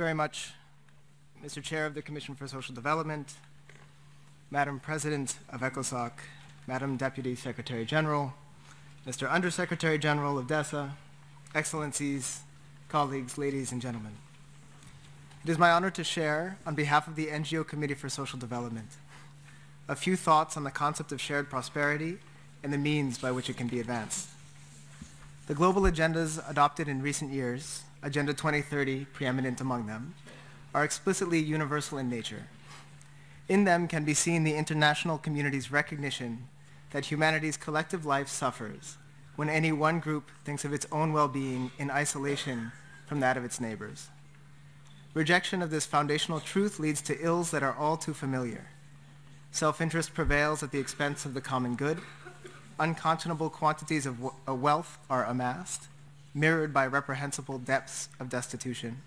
very much, Mr. Chair of the Commission for Social Development, Madam President of ECOSOC, Madam Deputy Secretary General, Mr. Undersecretary General of DESA, Excellencies, colleagues, ladies and gentlemen. It is my honor to share, on behalf of the NGO Committee for Social Development, a few thoughts on the concept of shared prosperity and the means by which it can be advanced. The global agendas adopted in recent years, Agenda 2030 preeminent among them, are explicitly universal in nature. In them can be seen the international community's recognition that humanity's collective life suffers when any one group thinks of its own well-being in isolation from that of its neighbors. Rejection of this foundational truth leads to ills that are all too familiar. Self-interest prevails at the expense of the common good, unconscionable quantities of wealth are amassed, mirrored by reprehensible depths of destitution.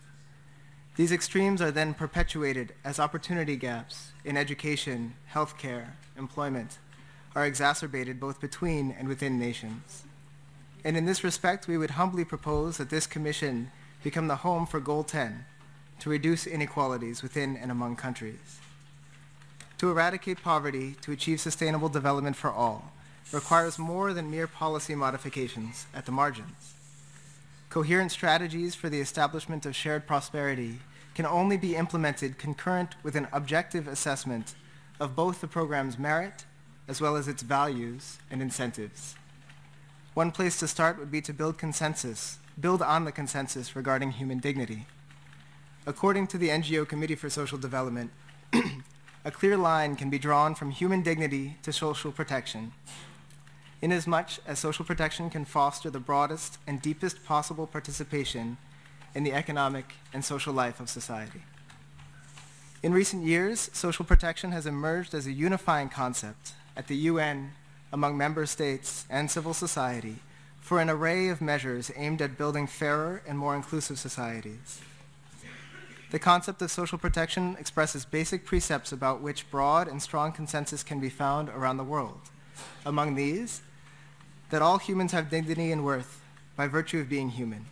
These extremes are then perpetuated as opportunity gaps in education, healthcare, employment are exacerbated both between and within nations. And in this respect, we would humbly propose that this commission become the home for Goal 10 to reduce inequalities within and among countries. To eradicate poverty, to achieve sustainable development for all, requires more than mere policy modifications at the margins. Coherent strategies for the establishment of shared prosperity can only be implemented concurrent with an objective assessment of both the program's merit as well as its values and incentives. One place to start would be to build consensus, build on the consensus regarding human dignity. According to the NGO Committee for Social Development, a clear line can be drawn from human dignity to social protection inasmuch as social protection can foster the broadest and deepest possible participation in the economic and social life of society. In recent years, social protection has emerged as a unifying concept at the UN, among member states, and civil society for an array of measures aimed at building fairer and more inclusive societies. The concept of social protection expresses basic precepts about which broad and strong consensus can be found around the world. Among these, that all humans have dignity and worth by virtue of being human,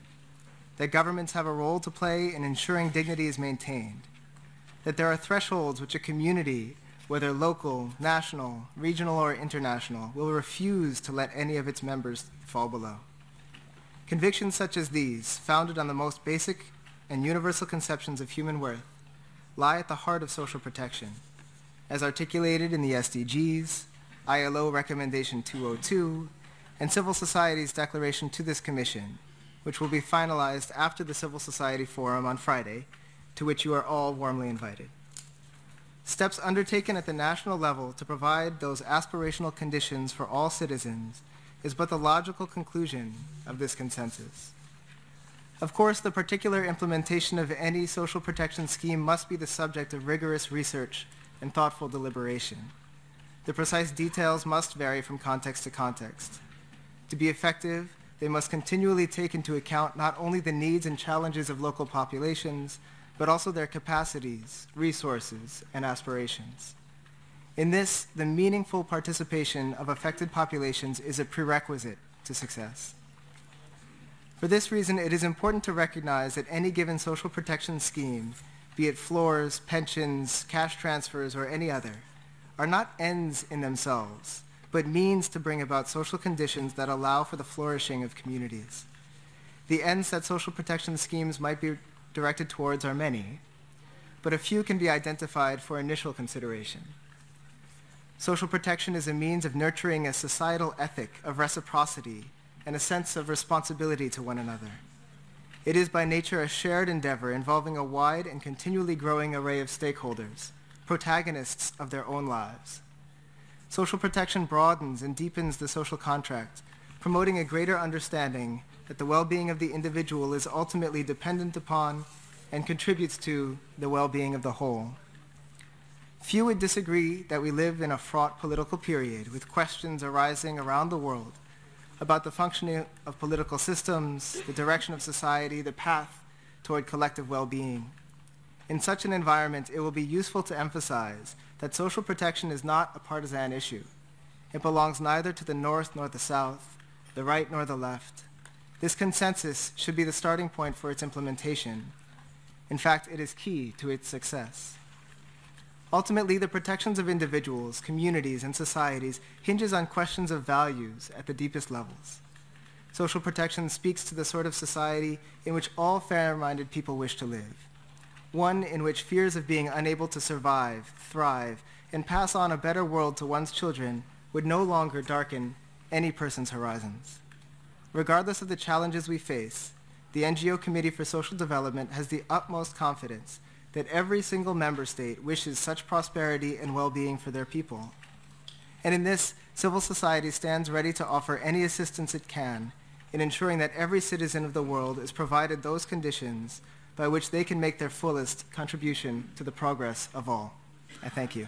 that governments have a role to play in ensuring dignity is maintained, that there are thresholds which a community, whether local, national, regional, or international, will refuse to let any of its members fall below. Convictions such as these, founded on the most basic and universal conceptions of human worth, lie at the heart of social protection, as articulated in the SDGs, ILO Recommendation 202, and civil society's declaration to this commission, which will be finalized after the Civil Society Forum on Friday, to which you are all warmly invited. Steps undertaken at the national level to provide those aspirational conditions for all citizens is but the logical conclusion of this consensus. Of course, the particular implementation of any social protection scheme must be the subject of rigorous research and thoughtful deliberation. The precise details must vary from context to context. To be effective, they must continually take into account not only the needs and challenges of local populations, but also their capacities, resources, and aspirations. In this, the meaningful participation of affected populations is a prerequisite to success. For this reason, it is important to recognize that any given social protection scheme, be it floors, pensions, cash transfers, or any other, are not ends in themselves, but means to bring about social conditions that allow for the flourishing of communities. The ends that social protection schemes might be directed towards are many, but a few can be identified for initial consideration. Social protection is a means of nurturing a societal ethic of reciprocity and a sense of responsibility to one another. It is by nature a shared endeavor involving a wide and continually growing array of stakeholders, protagonists of their own lives. Social protection broadens and deepens the social contract, promoting a greater understanding that the well-being of the individual is ultimately dependent upon and contributes to the well-being of the whole. Few would disagree that we live in a fraught political period with questions arising around the world about the functioning of political systems, the direction of society, the path toward collective well-being. In such an environment, it will be useful to emphasize that social protection is not a partisan issue. It belongs neither to the North nor the South, the right nor the left. This consensus should be the starting point for its implementation. In fact, it is key to its success. Ultimately, the protections of individuals, communities, and societies hinges on questions of values at the deepest levels. Social protection speaks to the sort of society in which all fair-minded people wish to live. One in which fears of being unable to survive, thrive, and pass on a better world to one's children would no longer darken any person's horizons. Regardless of the challenges we face, the NGO Committee for Social Development has the utmost confidence that every single member state wishes such prosperity and well-being for their people. And in this, civil society stands ready to offer any assistance it can in ensuring that every citizen of the world is provided those conditions by which they can make their fullest contribution to the progress of all. I thank you.